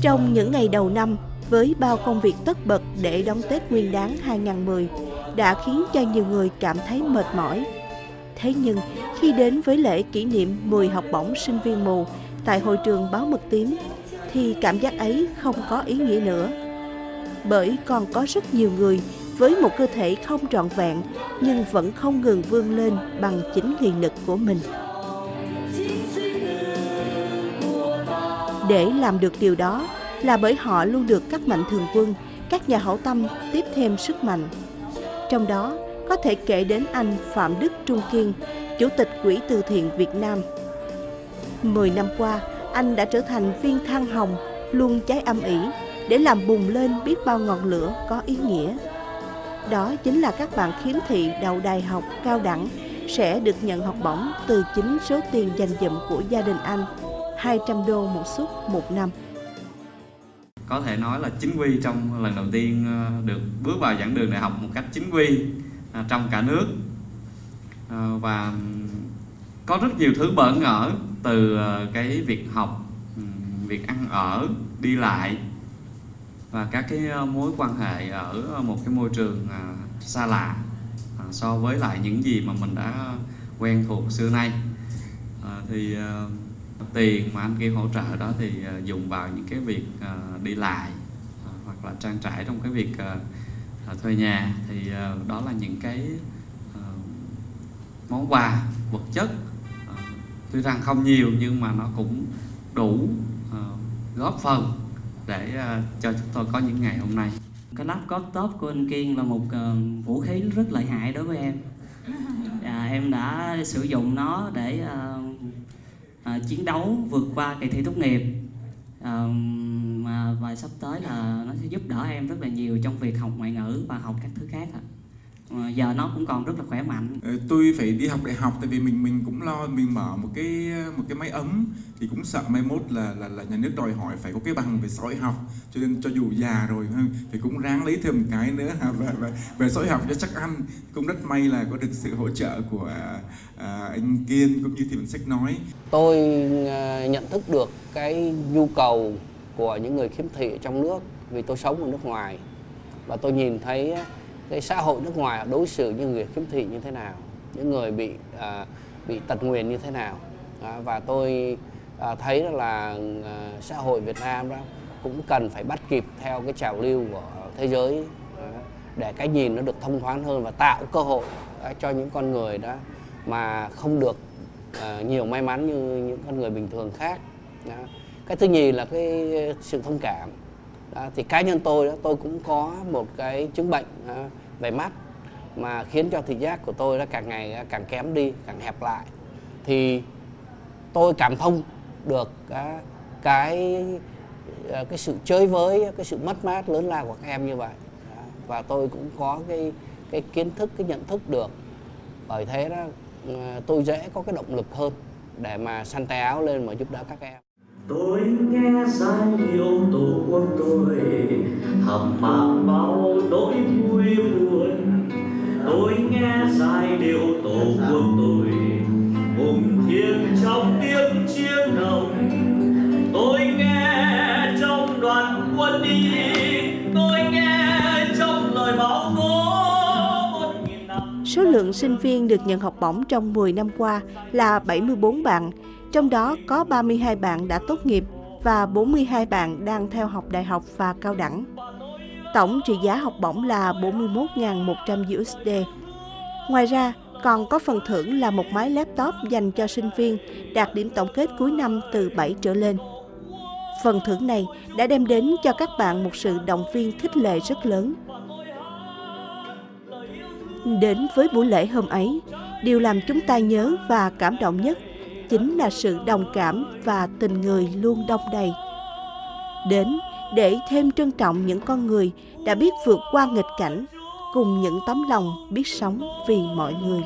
Trong những ngày đầu năm, với bao công việc tất bật để đón Tết Nguyên đán 2010 đã khiến cho nhiều người cảm thấy mệt mỏi. Thế nhưng, khi đến với lễ kỷ niệm 10 học bổng sinh viên mù tại hội trường Báo Mực Tím, thì cảm giác ấy không có ý nghĩa nữa. Bởi còn có rất nhiều người với một cơ thể không trọn vẹn nhưng vẫn không ngừng vươn lên bằng chính nghị lực của mình. Để làm được điều đó là bởi họ luôn được các mạnh thường quân, các nhà hảo tâm tiếp thêm sức mạnh. Trong đó có thể kể đến anh Phạm Đức Trung Kiên, Chủ tịch Quỹ từ thiện Việt Nam. Mười năm qua, anh đã trở thành viên than hồng luôn cháy âm ỉ để làm bùng lên biết bao ngọn lửa có ý nghĩa. Đó chính là các bạn khiếm thị đầu đại học cao đẳng sẽ được nhận học bổng từ chính số tiền dành dụm của gia đình anh, 200 đô một suất một năm. Có thể nói là chính quy trong lần đầu tiên ờ, được bước vào giảng đường đại học một cách chính quy ờ, trong cả nước ờ, và có rất nhiều thứ bỡ ngỡ từ cái việc học, ừ, việc ăn ở, đi lại và các cái mối quan hệ ở một cái môi trường xa lạ so với lại những gì mà mình đã quen thuộc xưa nay thì tiền mà anh kia hỗ trợ đó thì dùng vào những cái việc đi lại hoặc là trang trải trong cái việc thuê nhà. Thì đó là những cái món quà vật chất tuy rằng không nhiều nhưng mà nó cũng đủ góp phần để cho chúng tôi có những ngày hôm nay. Cái laptop top của anh Kiên là một vũ khí rất lợi hại đối với em. À, em đã sử dụng nó để uh, uh, chiến đấu vượt qua kỳ thi tốt nghiệp uh, mà và sắp tới là nó sẽ giúp đỡ em rất là nhiều trong việc học ngoại ngữ và học các thứ khác ạ. à giờ nó cũng còn rất là khỏe mạnh. Ờ, tôi phải đi học đại học tại vì mình mình cũng lo mình mở một cái một cái máy ấm thì cũng sợ mai mốt là là, là nhà nước đòi hỏi phải có cái bằng về xã hội học. Cho nên cho dù già rồi thì cũng ráng lấy thêm một cái nữa. Và, và về xã hội học cho chắc ăn. Cũng rất may là có được sự hỗ trợ của à, anh Kiên cũng như thì mình sách nói. Tôi à, nhận thức được cái nhu cầu của những người khiếm thị trong nước vì tôi sống ở nước ngoài. Và tôi nhìn thấy cái xã hội nước ngoài đối xử như người khiếm thị như thế nào những người bị à, bị tật nguyền như thế nào à, và tôi à, thấy là à, xã hội Việt Nam đó cũng cần phải bắt kịp theo cái trào lưu của thế giới à, để cái nhìn nó được thông thoáng hơn và tạo cơ hội à, cho những con người đó mà không được à, nhiều may mắn như những con người bình thường khác đó. cái thứ nhì là cái sự thông cảm đó, thì cá nhân tôi đó tôi cũng có một cái chứng bệnh à, về mắt mà khiến cho thị giác của tôi nó càng ngày ờ, càng kém đi càng hẹp lại. Thì tôi cảm thông được ờ, cái cái à, cái sự chơi với cái sự mất mát lớn lao của các em như vậy. Và tôi cũng có cái cái kiến thức cái nhận thức được. Bởi thế đó tôi dễ có cái động lực hơn để mà săn tay áo lên mà giúp đỡ các em tôi nghe giai điệu tổ quốc tôi thầm mang bao nỗi vui buồn. Tôi nghe giai điệu tổ quốc tôi hùng thiêng trong tiếng chiến đồng tôi nghe trong đoàn quân đi tôi nghe trong lời báo cố Số lượng sinh viên được nhận học bổng trong 10 năm qua là 74 bạn, trong đó có 32 bạn đã tốt nghiệp và 42 bạn đang theo học đại học và cao đẳng. Tổng trị giá học bổng là 41.100 USD. Ngoài ra, còn có phần thưởng là một máy laptop dành cho sinh viên đạt điểm tổng kết cuối năm từ 7 trở lên. Phần thưởng này đã đem đến cho các bạn một sự động viên khích lệ rất lớn. Đến với buổi lễ hôm ấy, điều làm chúng ta nhớ và cảm động nhất chính là sự đồng cảm và tình người luôn đông đầy. Đến để thêm trân trọng những con người đã biết vượt qua nghịch cảnh, cùng những tấm lòng biết sống vì mọi người.